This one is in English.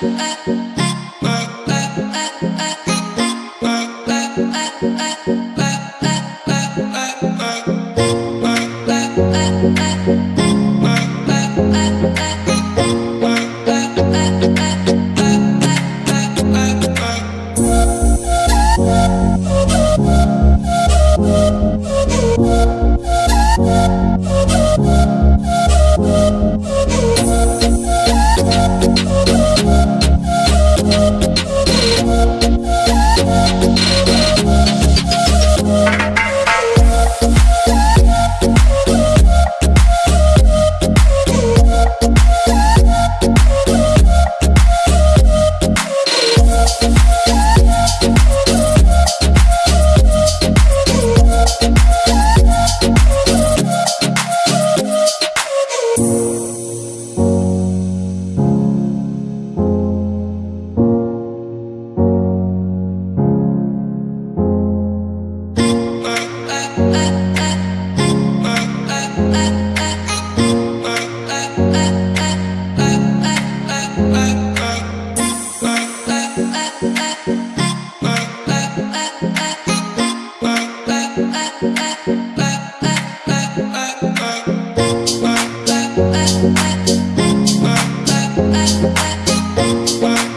Bye. Wow.